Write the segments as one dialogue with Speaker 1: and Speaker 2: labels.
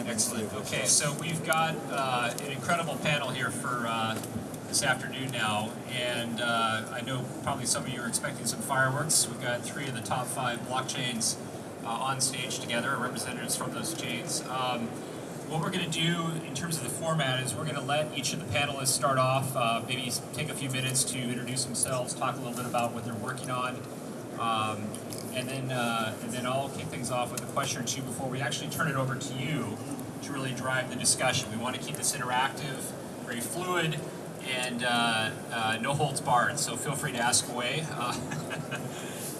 Speaker 1: Excellent. Okay, so we've got uh, an incredible panel here for uh, this afternoon now, and uh, I know probably some of you are expecting some fireworks. We've got three of the top five blockchains uh, on stage together, representatives from those chains. Um, what we're going to do in terms of the format is we're going to let each of the panelists start off, uh, maybe take a few minutes to introduce themselves, talk a little bit about what they're working on, um, and then uh, and then I'll kick things off with a question or two before we actually turn it over to you to really drive the discussion. We want to keep this interactive, very fluid, and uh, uh, no holds barred. So feel free to ask away. Uh,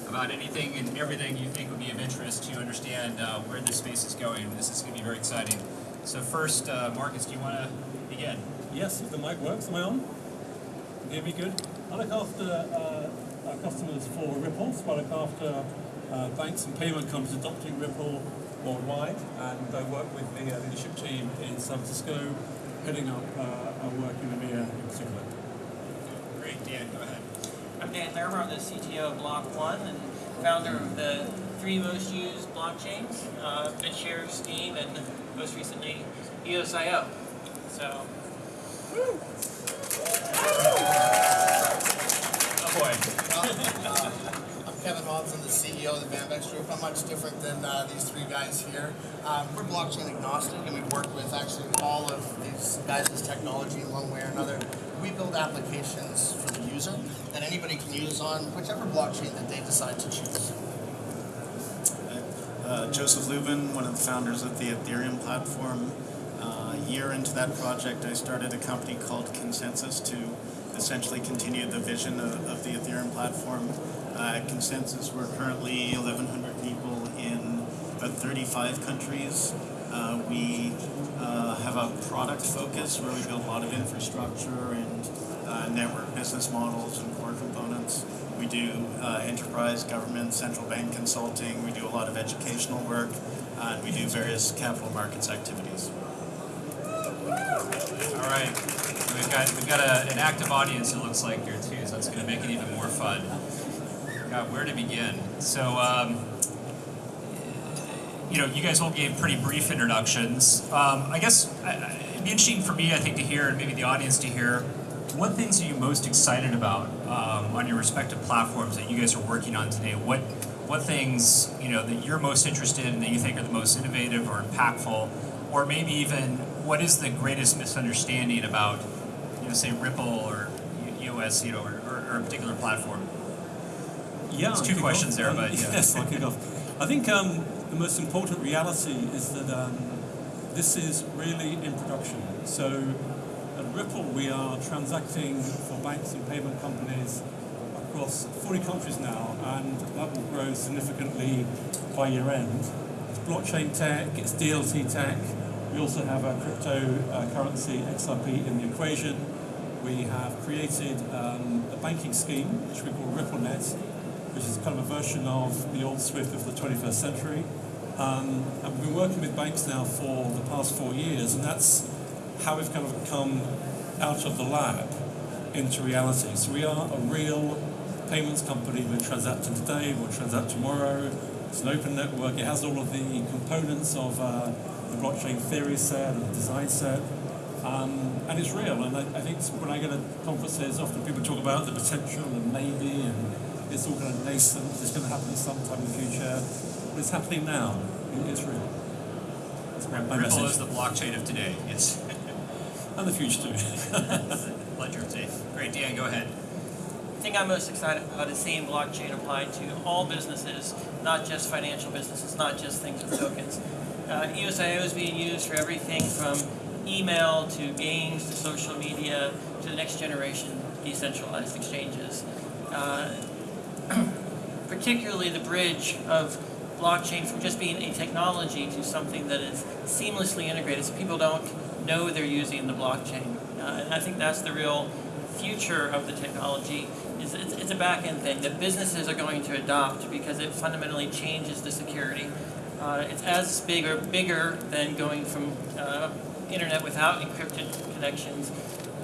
Speaker 1: about anything and everything you think would be of interest to understand uh, where this space is going. This is going to be very exciting. So first, uh, Marcus, do you want to begin?
Speaker 2: Yes, if the mic works, am I on? Can you hear me good? I look after customers for Ripple, so I look after uh, banks and payment companies adopting Ripple worldwide, and I work with the uh, leadership team in San Francisco, heading up uh, our work in EMEA in particular.
Speaker 1: Great, Dan, go ahead.
Speaker 3: I'm Dan Thurber, I'm the CTO of Block One and founder of the three most used blockchains, uh, BitShare, Steem, and most recently EOSIO. So,
Speaker 1: Oh boy.
Speaker 4: Uh, I'm Kevin Hobbs, I'm the CEO of the Bambex Group. I'm much different than uh, these three guys here. Um, we're blockchain agnostic and we work with actually all of these guys' technology in one way or another. We build applications for the user that anybody can use on whichever blockchain that they decide to choose.
Speaker 5: Uh, Joseph Lubin, one of the founders of the Ethereum platform. Uh, a year into that project, I started a company called ConsenSys to essentially continue the vision of, of the Ethereum platform. Uh, ConsenSys, we're currently 1,100 people in about 35 countries. Uh, we uh, have a product focus where we build a lot of infrastructure and uh, network business models and core components. We do uh, enterprise, government, central bank consulting. We do a lot of educational work, uh, and we do various capital markets activities.
Speaker 1: All right. We've got we've got a, an active audience. It looks like here too, so it's going to make it even more fun. God, where to begin? So, um, you know, you guys all gave pretty brief introductions. Um, I guess it'd be interesting for me, I think, to hear, and maybe the audience to hear, what things are you most excited about um, on your respective platforms that you guys are working on today? What what things you know that you're most interested in that you think are the most innovative or impactful, or maybe even what is the greatest misunderstanding about, you know, say Ripple or EOS, you know, or, or, or a particular platform?
Speaker 2: Yeah,
Speaker 1: It's two questions
Speaker 2: off.
Speaker 1: there, but yeah.
Speaker 2: yes, I'll kick off. I think um, the most important reality is that um, this is really in production. So at Ripple, we are transacting for banks and payment companies across 40 countries now, and that will grow significantly by year end. It's blockchain tech, it's DLT tech. We also have a cryptocurrency XRP in the equation. We have created um, a banking scheme, which we call RippleNet, which is kind of a version of the old Swift of the 21st century. Um, and we've been working with banks now for the past four years, and that's how we've kind of come out of the lab into reality. So we are a real payments company. We're transacting today, we'll transact tomorrow. It's an open network. It has all of the components of uh, the blockchain theory set and the design set. Um, and it's real. And I, I think when I go to conferences, often people talk about the potential and maybe, and it's all kind of nascent. It's going to happen sometime in the future. But it's happening now. It- It's real. That's my, my
Speaker 1: Ripple
Speaker 2: message.
Speaker 1: is the blockchain of today. It's
Speaker 2: And the future too.
Speaker 1: ledger of today. Great, Dan, go ahead.
Speaker 3: the thing I'm most excited about is seeing blockchain applied to all businesses, not just financial businesses, not just things with tokens. Uh, EOSIO is being used for everything from email to games to social media to the next generation decentralized exchanges. Uh, particularly the bridge of blockchain from just being a technology to something that is seamlessly integrated so people don't know they're using the blockchain. Uh, and I think that's the real future of the technology is it's, it's a back-end thing that businesses are going to adopt because it fundamentally changes the security. Uh, it's as big or bigger than going from uh, internet without encrypted connections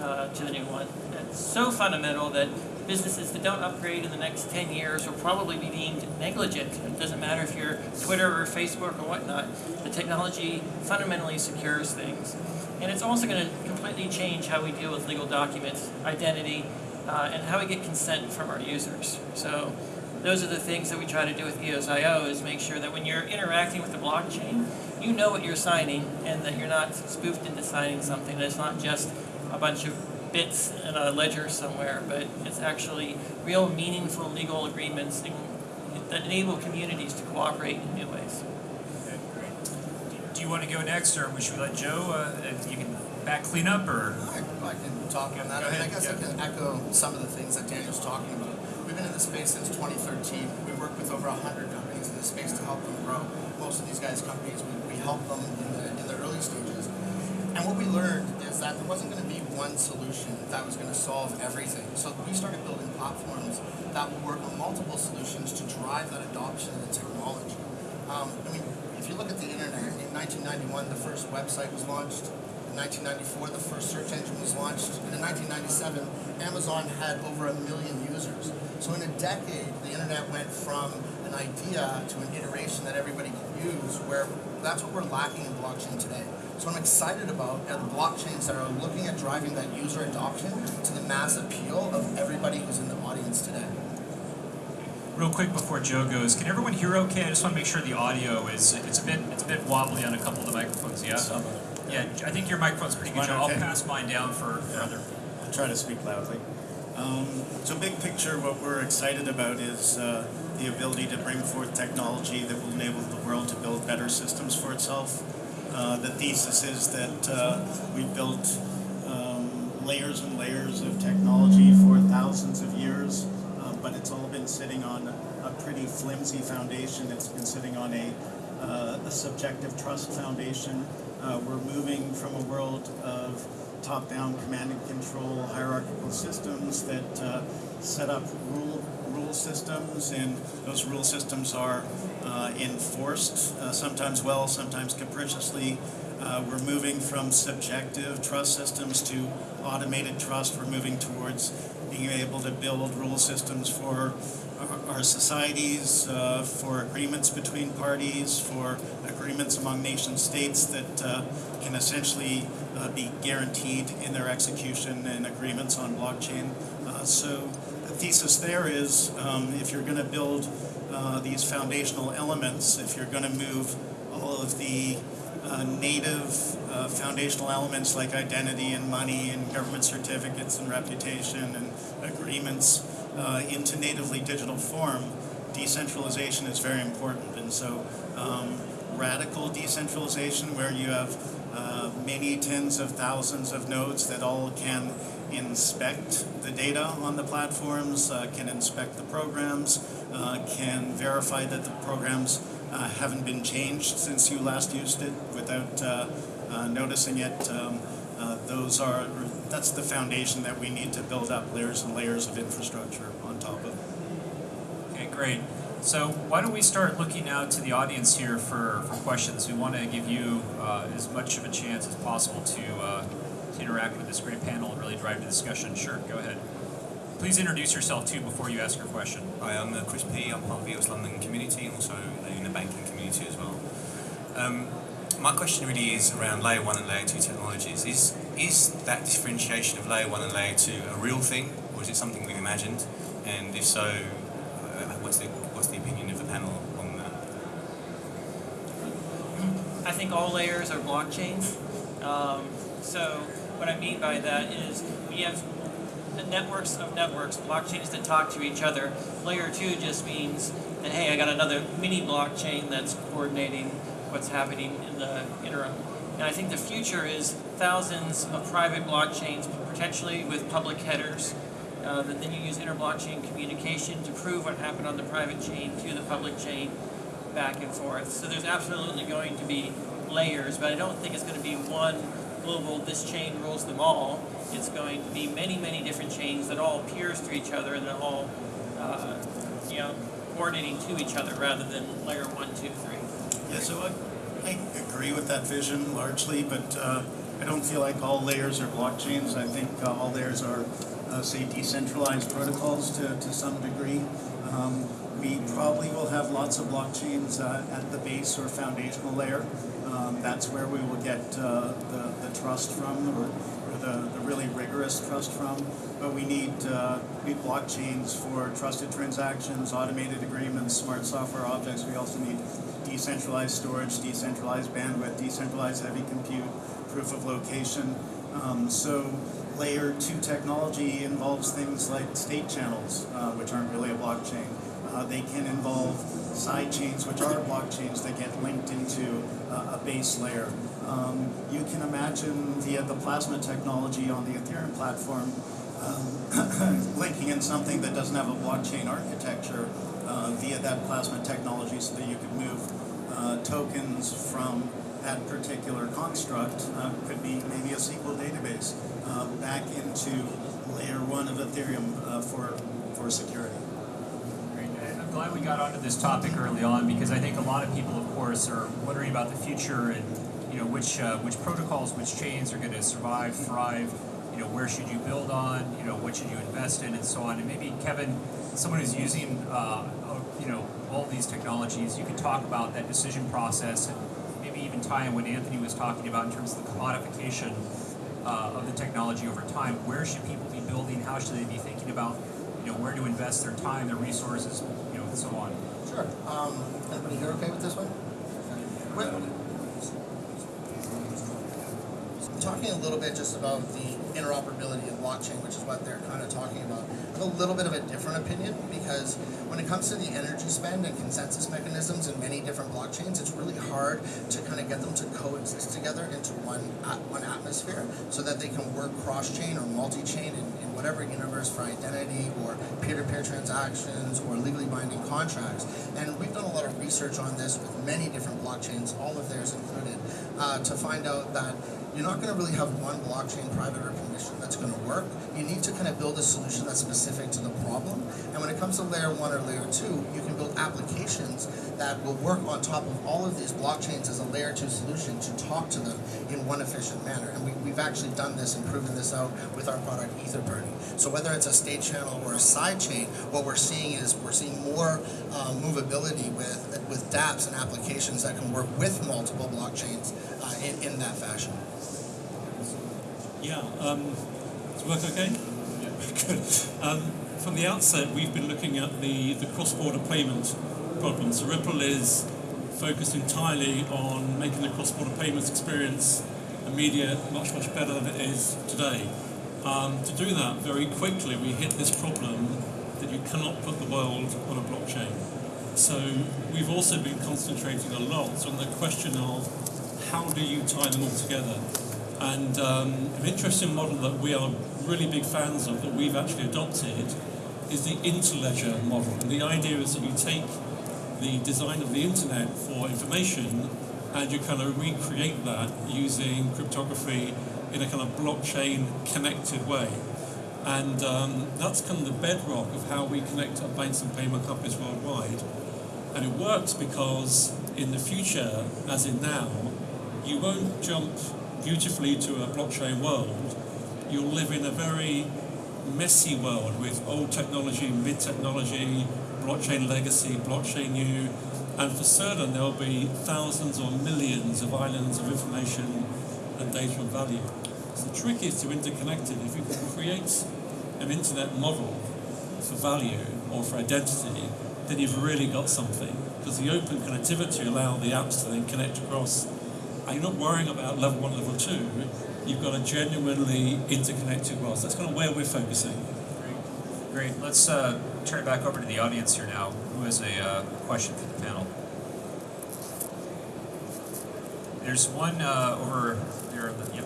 Speaker 3: uh, to the new one. It's so fundamental that businesses that don't upgrade in the next 10 years will probably be deemed negligent. It doesn't matter if you're Twitter or Facebook or whatnot. The technology fundamentally secures things. And it's also going to completely change how we deal with legal documents, identity, uh, and how we get consent from our users. So those are the things that we try to do with EOSIO is make sure that when you're interacting with the blockchain, you know what you're signing and that you're not spoofed into signing something. That it's not just a bunch of bits in a ledger somewhere, but it's actually real meaningful legal agreements in- that enable communities to cooperate in new ways.
Speaker 1: Okay, great. Do- Do you want to go next, or should we let Joe, uh, and you can back clean up, or?
Speaker 4: I, I can talk on that.
Speaker 1: Go
Speaker 4: I mean, I
Speaker 1: ahead,
Speaker 4: guess I can echo some of the things that Daniel's talking about. We've been in this space since 2013. We work with over 100 companies in this space to help them grow. Most of these guys' companies, we, we help them in the, in the early stages. And what we learned is that there wasn't going to be one solution that was going to solve everything. So we started building platforms that will work on multiple solutions to drive that adoption of the technology. Um, I mean, if you look at the internet, in 1991, the first website was launched. In 1994, the first search engine was launched. And in 1997, Amazon had over a million users. So in a decade, the internet went from an idea to an iteration that everybody could use, where that's what we're lacking in blockchain today. So what I'm excited about are the blockchains that are looking at driving that user adoption to the mass appeal of everybody who's in the audience today.
Speaker 1: Real quick before Joe goes, can everyone hear okay? I just want to make sure the audio is, it's a bit, it's a bit wobbly on a couple of the microphones, yeah? Yeah, I think your microphone's pretty good,
Speaker 5: Mine
Speaker 1: Joe. I'll pass mine down for, for
Speaker 5: Yeah.
Speaker 1: other.
Speaker 5: I'll try to speak loudly. Um, so big picture, what we're excited about is uh, the ability to bring forth technology that will enable the world to build better systems for itself. Uh, the thesis is that uh, we've built um, layers and layers of technology for thousands of years, uh, but it's all been sitting on a pretty flimsy foundation. It's been sitting on a, a subjective trust foundation. We're moving from a world of top-down command and control hierarchical systems that set up rule rule systems, and those rule systems are uh, enforced uh, sometimes well, sometimes capriciously. Uh, we're moving from subjective trust systems to automated trust. We're moving towards being able to build rule systems for our, our societies, uh, for agreements between parties, for agreements among nation states that uh, can essentially uh, be guaranteed in their execution and agreements on blockchain. So thesis there is um, if you're going to build uh, these foundational elements, if you're going to move all of the uh, native uh, foundational elements like identity and money and government certificates and reputation and agreements uh, into natively digital form, decentralization is very important. And so, um, radical decentralization, where you have uh, many tens of thousands of nodes that all can inspect the data on the platforms, uh, can inspect the programs, uh, can verify that the programs uh, haven't been changed since you last used it without uh, uh, noticing it. Um, uh, those are that's the foundation that we need to build up layers and layers of infrastructure on top of.
Speaker 1: Okay, great. So why don't we start looking out to the audience here for, for questions? We want to give you as much of a chance as possible to, to interact with this great panel and really drive the discussion. Sure, go ahead. Please introduce yourself too before you ask your question.
Speaker 6: Hi, I'm uh, Chris P. I'm part of the EOS London community and also in the banking community as well. Um, my question really is around layer one and layer two technologies. Is is that differentiation of layer one and layer two a real thing, or is it something we've imagined? And if so, uh, what's the what's the opinion of the panel on that?
Speaker 3: I think all layers are blockchains. Um, so what I mean by that is we have networks of networks, blockchains that talk to each other. Layer two just means that hey, I got another mini blockchain that's coordinating what's happening in the interim. And I think the future is thousands of private blockchains, potentially with public headers, uh, that then you use inter-blockchain communication to prove what happened on the private chain to the public chain back and forth. So there's absolutely going to be layers, but I don't think it's going to be one global, this chain rules them all. It's going to be many, many different chains that all peers to each other and they're all, uh, you know, coordinating to each other rather than layer one, two, three.
Speaker 5: Yeah, so I, I agree with that vision largely, but uh, I don't feel like all layers are blockchains. I think uh, all layers are uh, say, decentralized protocols to, to some degree. Um, we probably will have lots of blockchains uh, at the base or foundational layer. Um, that's where we will get uh, the, the trust from, or, or the, the really rigorous trust from. But we need, uh, we need blockchains for trusted transactions, automated agreements, smart software objects. We also need decentralized storage, decentralized bandwidth, decentralized heavy compute, proof of location. Um, so layer two technology involves things like state channels, uh, which aren't really a blockchain. Uh, they can involve side chains, which are blockchains that get linked into uh, a base layer. Um, you can imagine via the plasma technology on the Ethereum platform, um, linking in something that doesn't have a blockchain architecture uh, via that plasma technology so that you could move uh, tokens from that particular construct, uh, could be maybe a SQL database, uh, back into layer one of Ethereum uh, for, for security.
Speaker 1: Great. I'm glad we got onto this topic early on because I think a lot of people, of course, are wondering about the future and you know which uh, which protocols, which chains are going to survive, thrive. You know, where should you build on? You know, what should you invest in, and so on. And maybe Kevin, someone who's using uh, you know all these technologies, you could talk about that decision process and even tie in what Anthony was talking about in terms of the commodification uh, of the technology over time. Where should people be building? How should they be thinking about you know where to invest their time, their resources, you know, and so on.
Speaker 4: Sure. Um, everybody here okay with this one? Talking a little bit just about the interoperability of blockchain, which is what they're kind of talking about. A little bit of a different opinion because when it comes to the energy spend and consensus mechanisms in many different blockchains, it's really hard to kind of get them to coexist together into one one atmosphere so that they can work cross-chain or multi-chain in, in whatever universe for identity or peer-to-peer transactions or legally binding contracts. And we've done a lot of research on this with many different blockchains, all of theirs included, uh, to find out that you're not going to really have one blockchain private or permission that's going to work. You need to kind of build a solution that's specific to the problem. And when it comes to layer one or layer two, you can build applications that will work on top of all of these blockchains as a layer two solution to talk to them in one efficient manner. And we, we've actually done this and proven this out with our product Etherburning. So whether it's a state channel or a side chain, what we're seeing is we're seeing more uh, movability with with dApps and applications that can work with multiple blockchains uh, in, in that fashion.
Speaker 2: Yeah, um, work okay? Good. Um, from the outset, we've been looking at the, the cross-border payment problem. So Ripple is focused entirely on making the cross-border payments experience immediate, much, much better than it is today. Um, to do that, very quickly, we hit this problem that you cannot put the world on a blockchain. So we've also been concentrating a lot on the question of how do you tie them all together? And um, an interesting model that we are really big fans of that we've actually adopted is the interledger model. And the idea is that you take the design of the internet for information and you kind of recreate that using cryptography in a kind of blockchain connected way. And um, that's kind of the bedrock of how we connect our banks and payment companies worldwide. And it works because in the future, as in now, you won't jump beautifully to a blockchain world. You'll live in a very messy world with old technology, mid technology, blockchain legacy, blockchain new, and for certain there'll be thousands or millions of islands of information and data and value. So the trick is to interconnect it. If you can create an internet model for value or for identity, then you've really got something. Because the open connectivity allow the apps to then connect across. And you're not worrying about level one, level two. You've got a genuinely interconnected world. So that's kind of where we're focusing.
Speaker 1: Great. Great. Let's uh, turn it back over to the audience here now. Who has a uh, question for the panel? There's one uh, over there. the- Yep.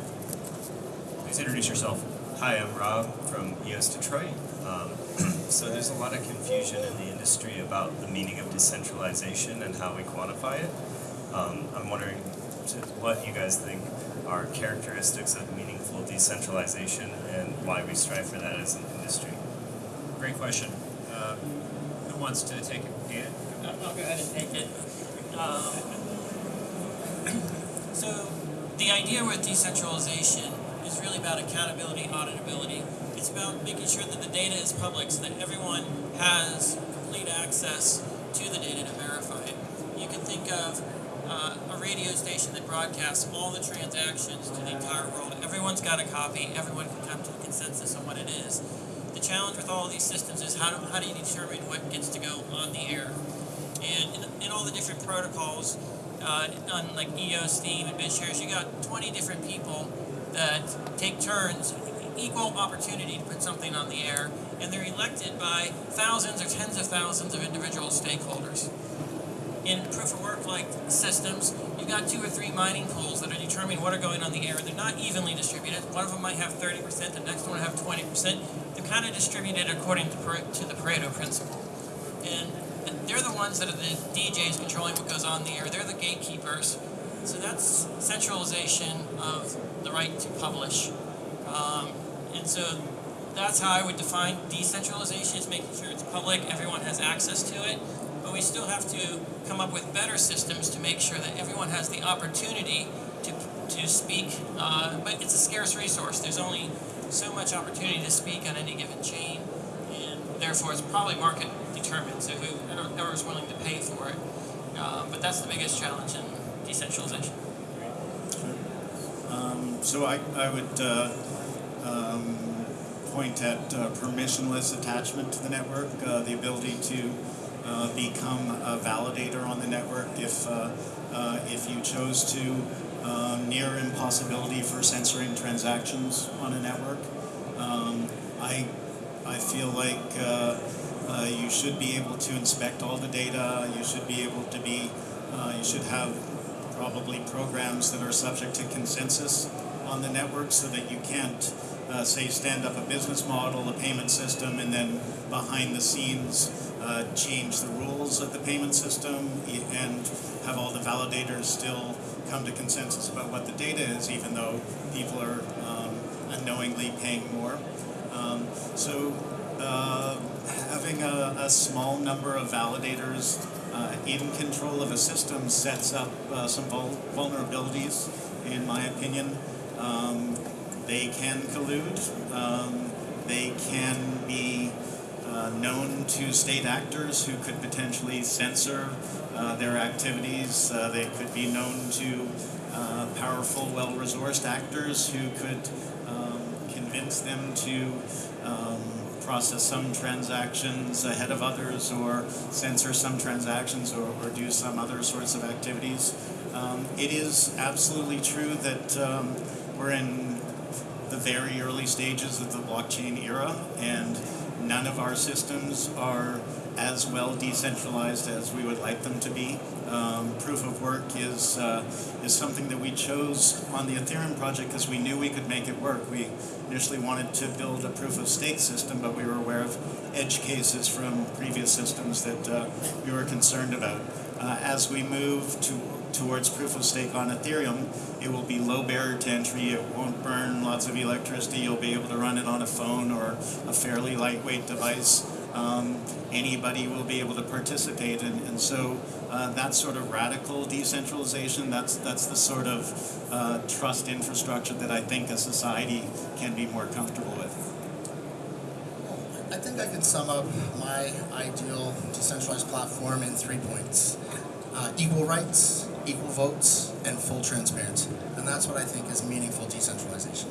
Speaker 1: Please introduce yourself.
Speaker 7: Hi, I'm Rob from EOS Detroit. Um, so there's a lot of confusion in the industry about the meaning of decentralization and how we quantify it. Um, I'm wondering to what you guys think are characteristics of meaningful decentralization and why we strive for that as an industry.
Speaker 1: Great question. Uh, who wants to take it? Dan?
Speaker 3: I'll I'll go ahead and take it. Um, so, the idea with decentralization is really really about accountability, auditability. It's about making sure that the data is public so that everyone has complete access to the data to verify it. You can think of uh, a radio station that broadcasts all the transactions to the entire world. Everyone's got a copy. Everyone can come to a consensus on what it is. The challenge with all these systems is how do, how do you determine what gets to go on the air? And in, in all the different protocols, uh, on like EOS, Steem, and BitShares, you got 20 different people that take turns, equal opportunity to put something on the air, and they're elected by thousands or tens of thousands of individual stakeholders. In proof of work like systems, you've got two or three mining pools that are determining what are going on the air. They're not evenly distributed. One of them might have 30%, the next one have 20%. They're kind of distributed according to, to the Pareto principle. And they're the ones that are the DJs controlling what goes on the air. They're the gatekeepers. So that's centralization of the right to publish. Um, and so that's how I would define decentralization is making sure it's public, everyone has access to it. But we still have to come up with better systems to make sure that everyone has the opportunity to, to speak. Uh, but it's a scarce resource. There's only so much opportunity to speak on any given chain. And therefore, it's probably market determined. So whoever's willing to pay for it. Uh, but that's the biggest challenge in decentralization.
Speaker 5: Um, so I, I would uh, um, point at uh, permissionless attachment to the network, uh, the ability to uh, become a validator on the network if, uh, uh, if you chose to, um, near impossibility for censoring transactions on a network. Um, I, I feel like you should be able to inspect all the data. You should be able to be, you should have probably programs that are subject to consensus on the network so that you can't, uh, say, stand up a business model, a payment system, and then behind the scenes uh, change the rules of the payment system and have all the validators still come to consensus about what the data is, even though people are um, unknowingly paying more. Um, so uh, having a, a small number of validators uh, in control of a system sets up uh, some vul- vulnerabilities, in my opinion. Um, they can collude. Um, they can be uh, known to state actors who could potentially censor uh, their activities. Uh, they could be known to uh, powerful, well-resourced actors who could um, convince them to um, process some transactions ahead of others or censor some transactions or, or do some other sorts of activities. Um, it is absolutely true that um, we're in the very early stages of the blockchain era and none of our systems are as well decentralized as we would like them to be. Um, proof of work is uh, is something that we chose on the Ethereum project because we knew we could make it work. We initially wanted to build a proof of stake system, but we were aware of edge cases from previous systems that uh, we were concerned about. Uh, as we move to towards proof of stake on Ethereum, it will be low barrier to entry. It won't burn lots of electricity. You'll be able to run it on a phone or a fairly lightweight device. Um, anybody will be able to participate, and, and so uh, that sort of radical decentralization. That's that's the sort of uh, trust infrastructure that I think a society can be more comfortable with.
Speaker 4: I think I could sum up my ideal decentralized platform in three points uh, equal rights, equal votes, and full transparency. And that's what I think is meaningful decentralization.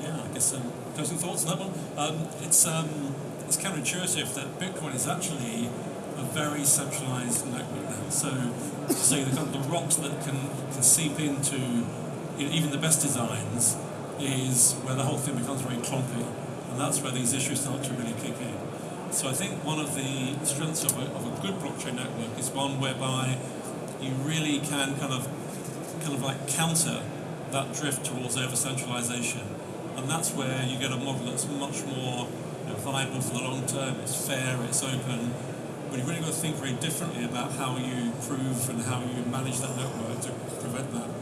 Speaker 2: Yeah, I guess um, closing thoughts on that one. Um, it's um, it's counterintuitive that Bitcoin is actually a very centralized network now. So, so the kind of the rocks that can, can seep into even the best designs is where the whole thing becomes very clumpy, and that's where these issues start to really kick in. So I think one of the strengths of a, of a good blockchain network is one whereby you really can kind of kind of like counter that drift towards over centralization and that's where you get a model that's much more you know, viable for the long term. It's fair, it's open, but you've really got to think very differently about how you prove and how you manage that network to prevent that.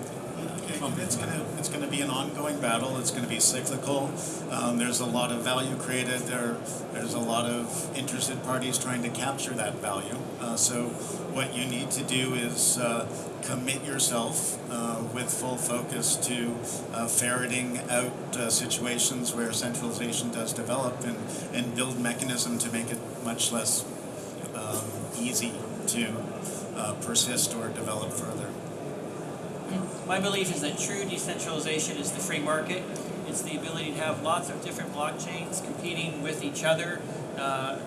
Speaker 5: It's gonna it's gonna be an ongoing battle. It's gonna be cyclical. Um, there's a lot of value created. There there's a lot of interested parties trying to capture that value. Uh, so what you need to do is uh, commit yourself uh, with full focus to uh, ferreting out uh, situations where centralization does develop and, and build mechanism to make it much less um, easy to uh, persist or develop further.
Speaker 3: My belief is that true decentralization is the free market. It's the ability to have lots of different blockchains competing with each other. Uh,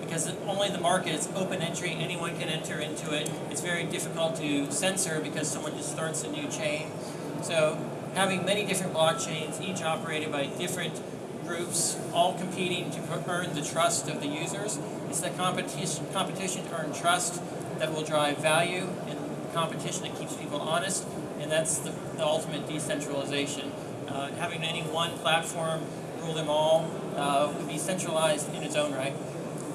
Speaker 3: because only the market is open entry, anyone can enter into it. It's very difficult to censor because someone just starts a new chain. So having many different blockchains, each operated by different groups, all competing to earn the trust of the users. It's the competition, competition to earn trust that will drive value and competition that keeps people honest. And that's the, the ultimate decentralization. Uh, having any one platform rule them all uh, would be centralized in its own right.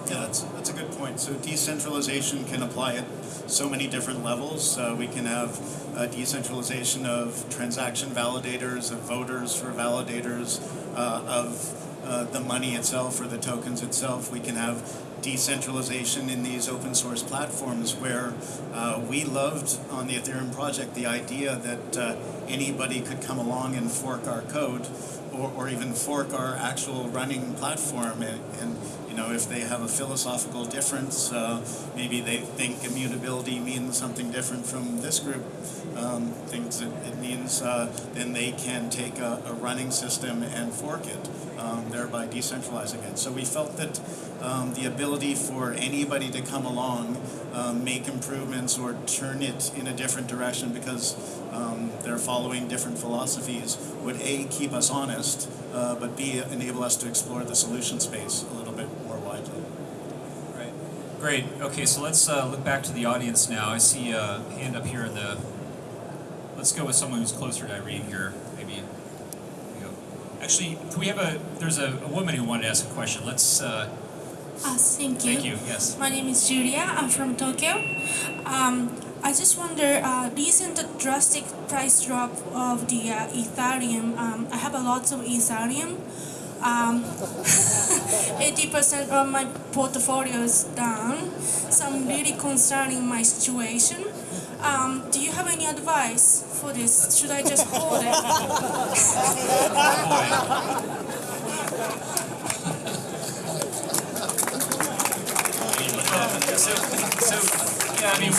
Speaker 5: Yeah, that's, that's a good point. So decentralization can apply at so many different levels. Uh, we can have uh, decentralization of transaction validators, of voters for validators, uh, of uh, the money itself or the tokens itself. We can have decentralization in these open source platforms where uh, we loved on the Ethereum project the idea that uh, anybody could come along and fork our code or, or even fork our actual running platform and, and know if they have a philosophical difference uh, maybe they think immutability means something different from this group um, thinks it, it means uh, then they can take a, a running system and fork it um, thereby decentralizing it. So we felt that um, the ability for anybody to come along um, make improvements or turn it in a different direction because um, they're following different philosophies would a keep us honest uh, but b enable us to explore the solution space a little bit more widely
Speaker 1: Right. Great. Okay, so let's uh, look back to the audience now. I see a hand up here in the. Let's go with someone who's closer to Irene here. Maybe. Here we go. Actually, can we have a? There's a, a woman who wanted to ask a question. Let's. Uh,
Speaker 8: Uh, thank you.
Speaker 1: thank you. Yes.
Speaker 8: My name is Julia. I'm from Tokyo. Um, I just wonder, uh, recent drastic price drop of the uh, Ethereum. Um, I have a lot of Ethereum. Um, 80% of my portfolio is down, so I'm really concerning my situation. Um, do you have any advice for this? Should I just hold it?
Speaker 1: So, so yeah, I mean,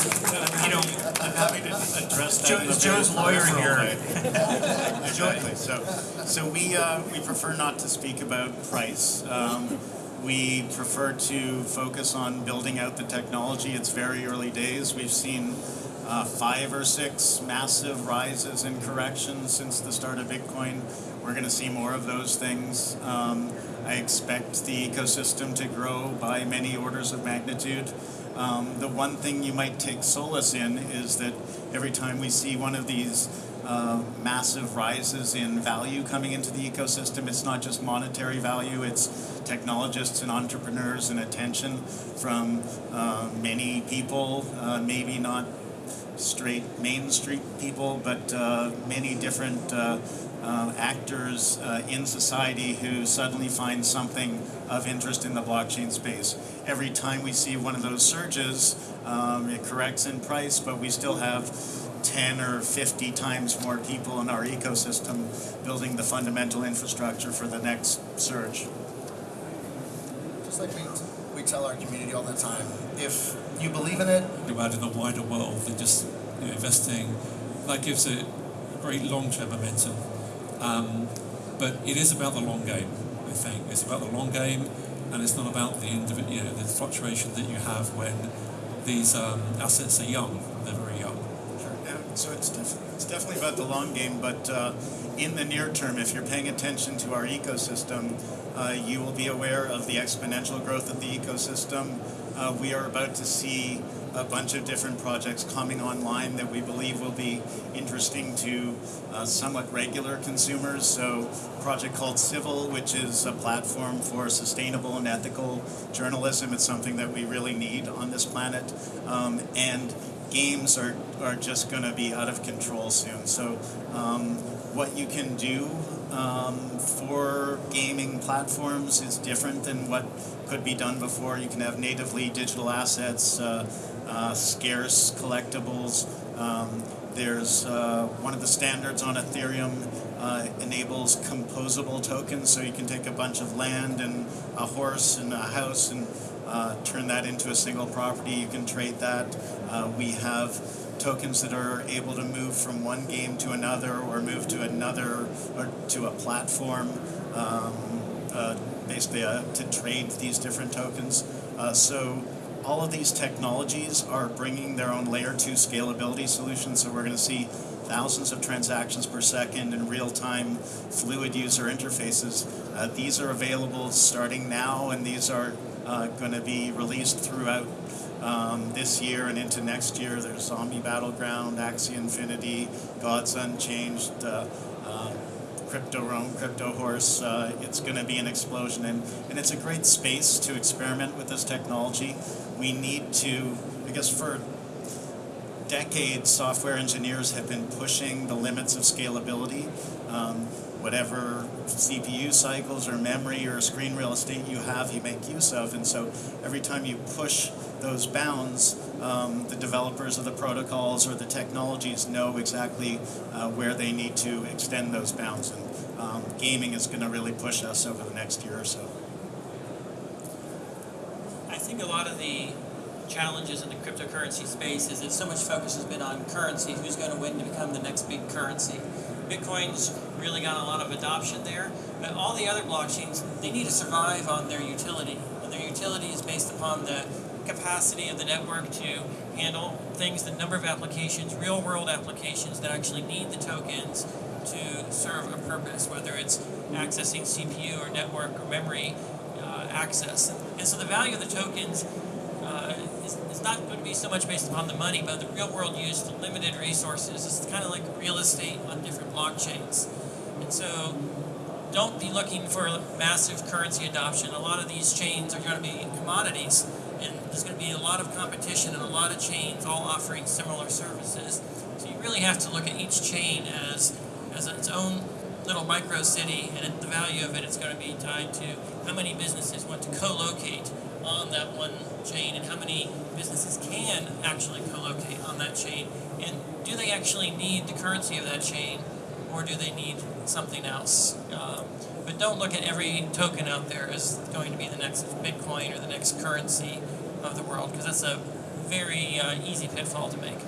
Speaker 1: you know,
Speaker 5: I'm happy to address that.
Speaker 1: Joe-
Speaker 5: a
Speaker 1: Joe's lawyer here.
Speaker 5: Exactly. So, so we uh, we prefer not to speak about price. Um, we prefer to focus on building out the technology. It's very early days. We've seen uh, five or six massive rises and corrections since the start of Bitcoin. We're going to see more of those things. Um, I expect the ecosystem to grow by many orders of magnitude. Um, the one thing you might take solace in is that every time we see one of these uh, massive rises in value coming into the ecosystem, it's not just monetary value, it's technologists and entrepreneurs and attention from uh, many people, uh, maybe not straight Main Street people, but uh, many different uh, actors uh, in society who suddenly find something of interest in the blockchain space. Every time we see one of those surges, um, it corrects in price, but we still have 10 or 50 times more people in our ecosystem building the fundamental infrastructure for the next surge.
Speaker 4: Just like we, we tell our community all the time, if you believe in it,
Speaker 2: to add in the wider world than just you know, investing. That gives it great long-term momentum. Um, but it is about the long game. I think it's about the long game, and it's not about the individ- you know the fluctuation that you have when these um, assets are young. They're very young.
Speaker 5: Sure. So it's, def- it's definitely about the long game, but uh, in the near term, if you're paying attention to our ecosystem, uh, you will be aware of the exponential growth of the ecosystem. Uh, we are about to see a bunch of different projects coming online that we believe will be interesting to uh, somewhat regular consumers. So, a project called Civil, which is a platform for sustainable and ethical journalism. It's something that we really need on this planet. Um, and games are, are just going to be out of control soon. So, um, what you can do um, for gaming platforms is different than what could be done before. You can have natively digital assets, uh, uh, scarce collectibles. Um, there's uh, one of the standards on Ethereum uh, enables composable tokens, so you can take a bunch of land and a horse and a house and uh, turn that into a single property. You can trade that. We have tokens that are able to move from one game to another or move to another or to a platform. Um, uh, basically, uh, to trade these different tokens. Uh, so all of these technologies are bringing their own layer 2 scalability solutions. So we're going to see thousands of transactions per second and real-time fluid user interfaces. Uh, these are available starting now, and these are uh, going to be released throughout um, this year and into next year. There's Zombie Battleground, Axie Infinity, Gods Unchained, uh, uh, Crypto Rome, Crypto Horse. Uh, it's going to be an explosion, and, and it's a great space to experiment with this technology. We need to, because for decades, software engineers have been pushing the limits of scalability. Um, whatever CPU cycles or memory or screen real estate you have, you make use of. And so every time you push those bounds, um, the developers of the protocols or the technologies know exactly uh, where they need to extend those bounds. And um, gaming is going to really push us over the next year or so.
Speaker 3: I think a lot of the challenges in the cryptocurrency space is that so much focus has been on currency, who's going to win to become the next big currency. Bitcoin's really got a lot of adoption there, but all the other blockchains, they need to survive on their utility. And their utility is based upon the capacity of the network to handle things, the number of applications, real world applications that actually need the tokens to serve a purpose, whether it's accessing CPU or network or memory uh, access. And so the value of the tokens is not going to be so much based upon the money, but the real world use, the limited resources. It's kind of like real estate on different blockchains. And so don't be looking for massive currency adoption. A lot of these chains are going to be commodities, and there's going to be a lot of competition and a lot of chains all offering similar services. So you really have to look at each chain as, as its own little micro city, and the value of it is going to be tied to how many businesses want to co-locate on that one chain and how many businesses can actually co-locate on that chain? And do they actually need the currency of that chain or do they need something else? Um, but don't look at every token out there as going to be the next bitcoin or the next currency of the world because that's a very uh, easy pitfall to make.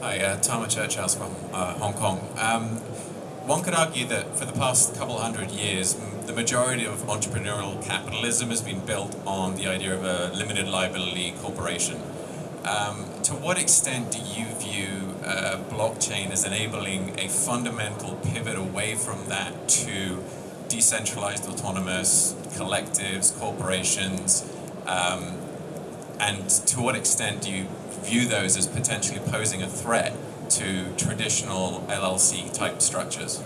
Speaker 9: Hi, uh, Tama Churchhouse from uh, Hong Kong. Um, one could argue that for the past couple hundred years, the majority of entrepreneurial capitalism has been built on the idea of a limited liability corporation. Um, to what extent do you view uh, blockchain as enabling a fundamental pivot away from that to decentralized autonomous collectives, corporations, um, and to what extent do you view those as potentially posing a threat to traditional LLC type structures?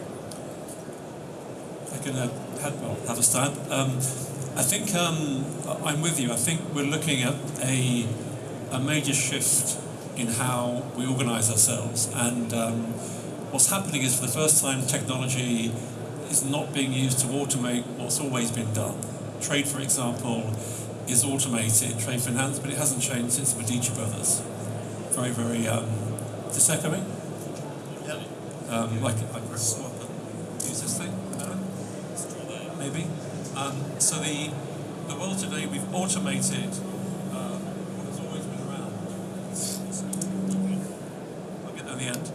Speaker 2: I can uh, have, have a stab. Um, I think um, I'm with you. I think we're looking at a, a major shift in how we organise ourselves. And um, what's happening is, for the first time, technology is not being used to automate what's always been done. Trade, for example, is automated, trade finance, but it hasn't changed since the Medici brothers. Very, very. Um, is this echoing? Um, like, like swap it. Use this thing? No? maybe. Um, so the the world today we've automated uh, what has always been around. I'll get there in the end.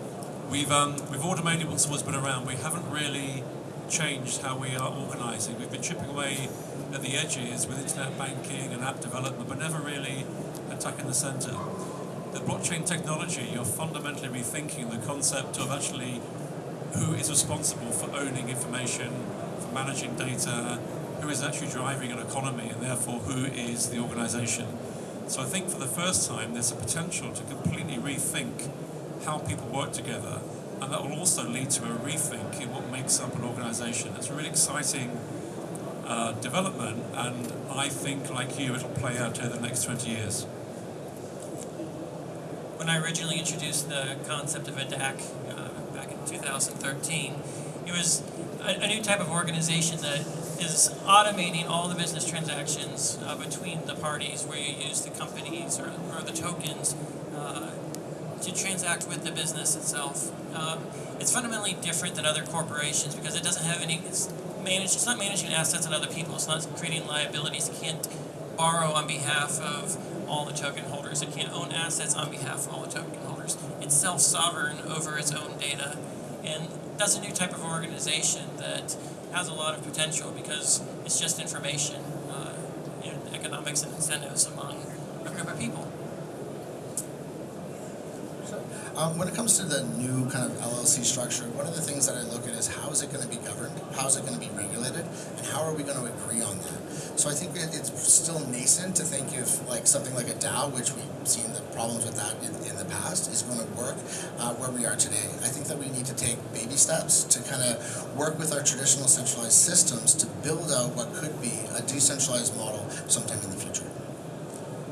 Speaker 2: We've um, we've automated what's always been around. We haven't really changed how we are organising. We've been chipping away at the edges with internet banking and app development, but never really attacking the centre. The blockchain technology, you're fundamentally rethinking the concept of actually who is responsible for owning information, for managing data, who is actually driving an economy, and therefore who is the organization. So I think for the first time, there's a potential to completely rethink how people work together, and that will also lead to a rethink in what makes up an organization. It's a really exciting uh, development, and I think, like you, it'll play out over the next 20 years.
Speaker 3: When I originally introduced the concept of a DAC uh, back in 2013, it was a, a new type of organization that is automating all the business transactions uh, between the parties where you use the companies or, or the tokens uh, to transact with the business itself. Um, it's fundamentally different than other corporations because it doesn't have any. It's managed. It's not managing assets of other people. It's not creating liabilities. It can't borrow on behalf of all the token holders. It can't own assets on behalf of all the token holders. It's self-sovereign over its own data, and that's a new type of organization that has a lot of potential because it's just information, uh, and economics and incentives among a group of people.
Speaker 4: Um, when it comes to the new kind of LLC structure, one of the things that I look at is how is it going to be governed, how is it going to be regulated, and how are we going to agree on that? So I think it's still nascent to think if like something like a DAO, which we've seen the problems with that in, in the past, is going to work uh, where we are today. I think that we need to take baby steps to kind of work with our traditional centralized systems to build out what could be a decentralized model sometime in the future.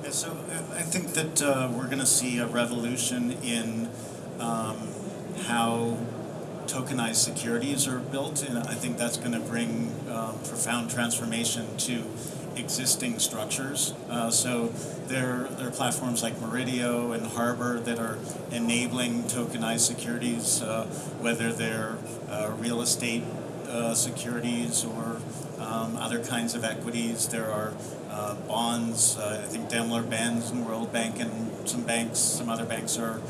Speaker 5: Yeah, so uh, I think that uh, we're going to see a revolution in um, how tokenized securities are built, and I think that's going to bring uh, profound transformation to existing structures. Uh, so there, there are platforms like Meridio and Harbor that are enabling tokenized securities, uh, whether they're uh, real estate uh, securities or um, other kinds of equities. There are uh, bonds. I think Daimler Benz and World Bank and some banks, some other banks are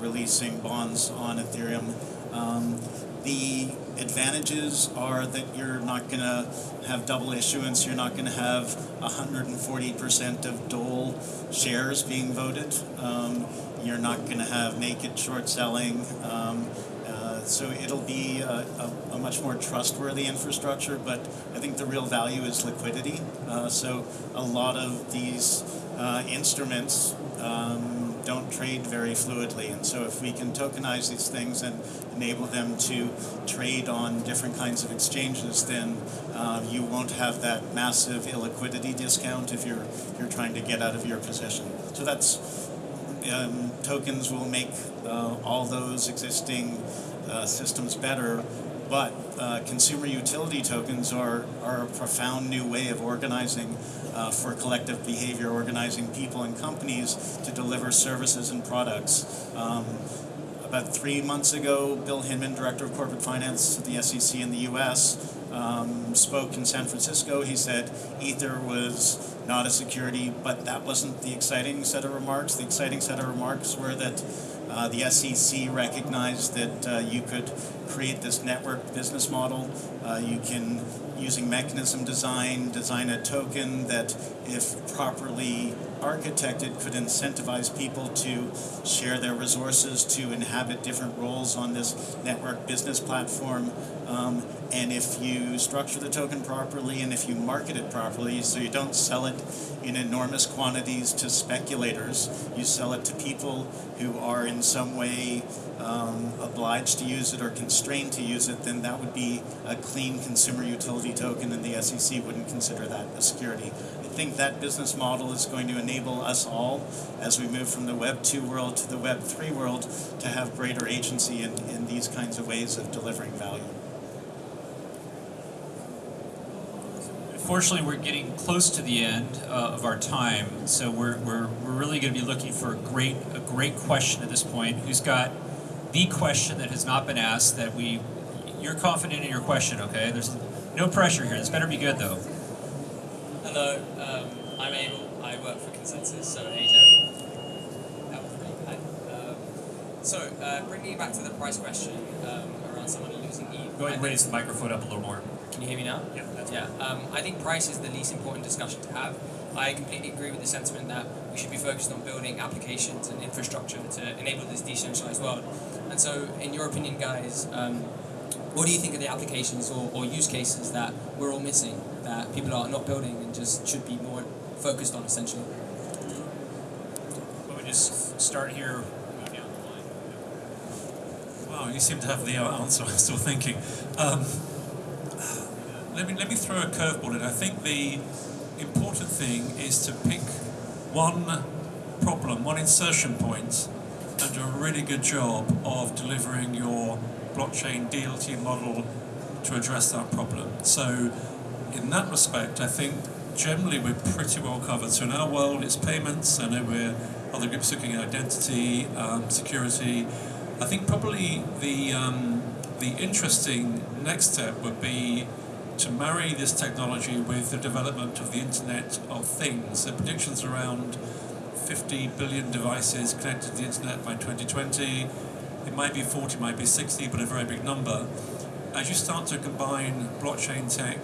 Speaker 5: releasing bonds on Ethereum. Um, the advantages are that you're not going to have double issuance. You're not going to have 140% of Dole shares being voted. Um, you're not going to have naked short selling. Um, uh, so it'll be a, a, a, much more trustworthy infrastructure, but I think the real value is liquidity. Uh, so a lot of these uh, instruments um, don't trade very fluidly, and so if we can tokenize these things and enable them to trade on different kinds of exchanges, then uh, you won't have that massive illiquidity discount if you're you're trying to get out of your position. So that's um, tokens will make uh, all those existing uh, systems better, but uh, consumer utility tokens are, are a profound new way of organizing uh, for collective behavior, organizing people and companies to deliver services and products. Um, about three months ago, Bill Hinman, Director of Corporate Finance at the SEC in the US, um, spoke in San Francisco. He said Ether was not a security, but that wasn't the exciting set of remarks. The exciting set of remarks were that uh, the SEC recognized that uh, you could create this network business model. Uh, you can, using mechanism design, design a token that, if properly architected, could incentivize people to share their resources, to inhabit different roles on this network business platform. Um, and if you structure the token properly and if you market it properly, so you don't sell it in enormous quantities to speculators, you sell it to people who are in some way um, obliged to use it or constrained to use it, then that would be a clean consumer utility token, and the SEC wouldn't consider that a security. I think that business model is going to enable us all, as we move from the Web 2 world to the Web 3 world, to have greater agency in, in these kinds of ways of delivering value.
Speaker 1: Fortunately, we're getting close to the end uh, of our time, so we're, we're, we're really going to be looking for a great a great question at this point. Who's got the question that has not been asked that we you're confident in your question? Okay, there's no pressure here. This better be good though.
Speaker 10: Hello, um, I'm Abel. I work for ConsenSys, so Asia. That was. Um, so, uh, bringing it back to the price question um, around someone losing ETH.
Speaker 1: Go ahead and raise the microphone up a little more.
Speaker 10: Can you hear me now?
Speaker 1: Yeah, that's
Speaker 10: Yeah, um, I think price is the least important discussion to have. I completely agree with the sentiment that we should be focused on building applications and infrastructure to enable this decentralized world. And so, in your opinion, guys, um, what do you think are the applications or, or use cases that we're all missing, that people are not building and just should be more focused on, essentially?
Speaker 1: Let me just start here.
Speaker 2: Wow, you seem to have the answer. I'm still thinking. Um, let me let me throw a curveball in. I think the important thing is to pick one problem, one insertion point, and do a really good job of delivering your blockchain DLT model to address that problem. So, in that respect, I think generally we're pretty well covered. So in our world, it's payments. I know we're other groups looking at identity, um, security. I think probably the um, the interesting next step would be to marry this technology with the development of the Internet of Things. The predictions around 50 billion devices connected to the Internet by 2020. It might be 40, might be 60, but a very big number. As you start to combine blockchain tech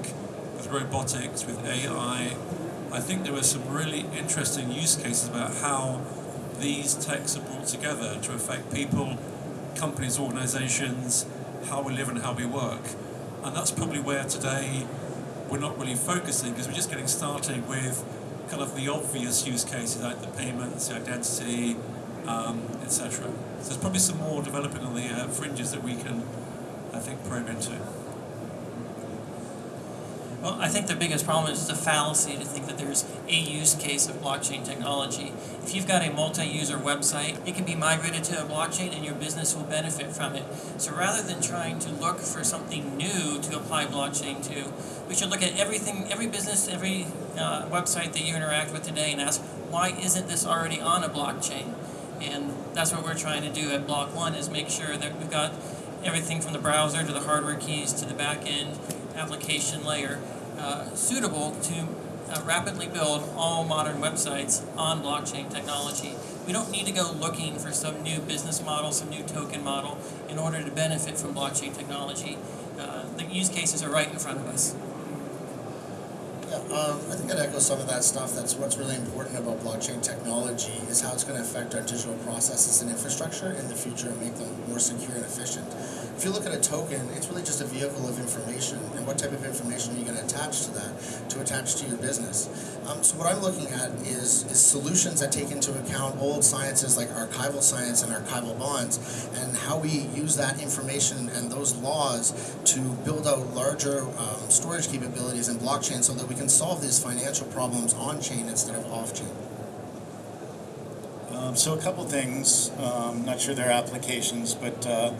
Speaker 2: with robotics, with AI, I think there are some really interesting use cases about how these techs are brought together to affect people, companies, organizations, how we live and how we work. And that's probably where today we're not really focusing because we're just getting started with kind of the obvious use cases like the payments, the identity, um, etc. So there's probably some more developing on the uh, fringes that we can, I think, probe into.
Speaker 3: Well, I think the biggest problem is the fallacy to think that there's a use case of blockchain technology. If you've got a multi-user website, it can be migrated to a blockchain and your business will benefit from it. So rather than trying to look for something new to apply blockchain to, we should look at everything, every business, every uh, website that you interact with today and ask, why isn't this already on a blockchain? And that's what we're trying to do at Block.one is make sure that we've got everything from the browser to the hardware keys to the back end application layer uh, suitable to uh, rapidly build all modern websites on blockchain technology. We don't need to go looking for some new business model, some new token model in order to benefit from blockchain technology. Uh, the use cases are right in front of us.
Speaker 4: Yeah, um, I think I'd echo some of that stuff. That's what's really important about blockchain technology is how it's going to affect our digital processes and infrastructure in the future and make them more secure and efficient. If you look at a token, it's really just a vehicle of information, and what type of information are you going to attach to that to attach to your business? Um, so what I'm looking at is, is solutions that take into account old sciences like archival science and archival bonds, and how we use that information and those laws to build out larger um, storage capabilities in blockchain so that we can solve these financial problems on chain instead of off chain.
Speaker 5: Um, so a couple things, um, not sure their applications, but uh,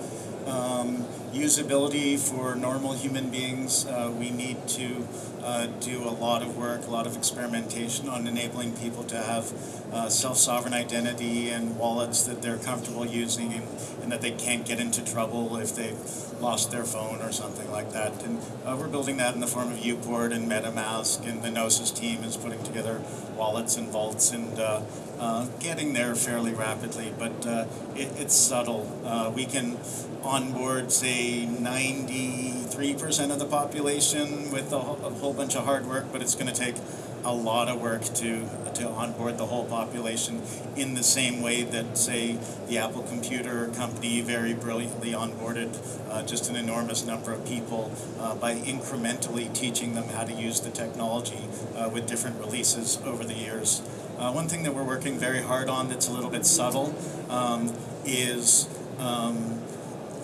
Speaker 5: um, usability for normal human beings, uh, we need to uh, do a lot of work, a lot of experimentation on enabling people to have uh, self-sovereign identity and wallets that they're comfortable using and, and, that they can't get into trouble if they've lost their phone or something like that. And uh, we're building that in the form of uPort and MetaMask, and the Gnosis team is putting together wallets and vaults and uh, uh, getting there fairly rapidly, but uh, it, it's subtle. Uh, we can onboard, say, 93% of the population with a, whole bunch of hard work, but it's going to take a lot of work to to onboard the whole population in the same way that, say, the Apple Computer Company very brilliantly onboarded uh, just an enormous number of people uh, by incrementally teaching them how to use the technology uh, with different releases over the years. Uh, one thing that we're working very hard on that's a little bit subtle um, is um,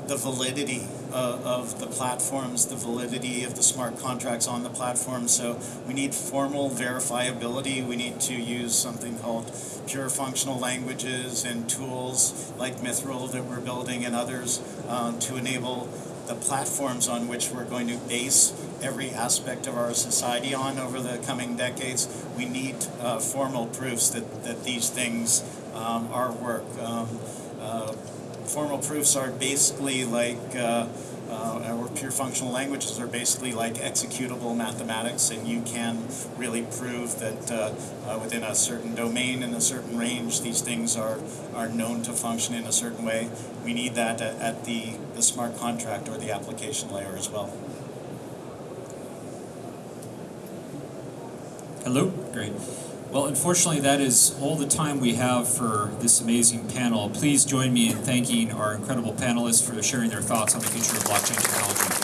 Speaker 5: the validity uh, of the platforms, the validity of the smart contracts on the platform. So we need formal verifiability. We need to use something called pure functional languages and tools like Mythril that we're building and others um, to enable the platforms on which we're going to base every aspect of our society on over the coming decades. We need uh, formal proofs that, that these things um, are work. Um, uh, formal proofs are basically like, uh, uh, or pure functional languages are basically like executable mathematics, and you can really prove that uh, uh, within a certain domain and a certain range, these things are, are known to function in a certain way. We need that at, at the, the smart contract or the application layer as well.
Speaker 11: Hello? Great. Well, unfortunately, that is all the time we have for this amazing panel. Please join me in thanking our incredible panelists for sharing their thoughts on the future of blockchain technology.